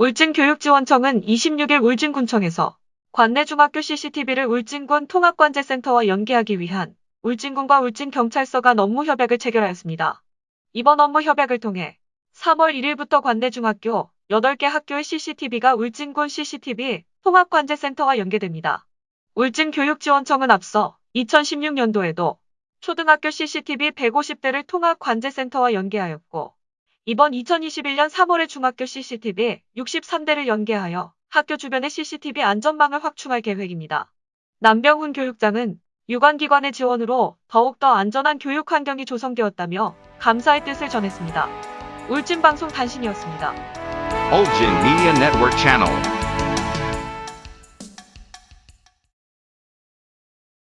울진교육지원청은 26일 울진군청에서 관내 중학교 CCTV를 울진군 통합관제센터와 연계하기 위한 울진군과 울진경찰서 간 업무 협약을 체결하였습니다. 이번 업무 협약을 통해 3월 1일부터 관내 중학교 8개 학교의 CCTV가 울진군 CCTV 통합관제센터와 연계됩니다. 울진교육지원청은 앞서 2016년도에도 초등학교 CCTV 150대를 통합관제센터와 연계하였고 이번 2021년 3월에 중학교 CCTV 63대를 연계하여 학교 주변의 CCTV 안전망을 확충할 계획입니다. 남병훈 교육장은 유관기관의 지원으로 더욱더 안전한 교육 환경이 조성되었다며 감사의 뜻을 전했습니다. 울진방송 단신이었습니다. Ulgin Media Network.